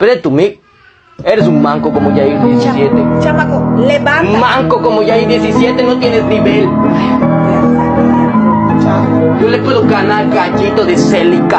Pero tú, Mick, eres un manco como Yair 17. Chamaco, levanta. Manco como Yair 17, no tienes nivel. Yo le puedo ganar gallito de célica.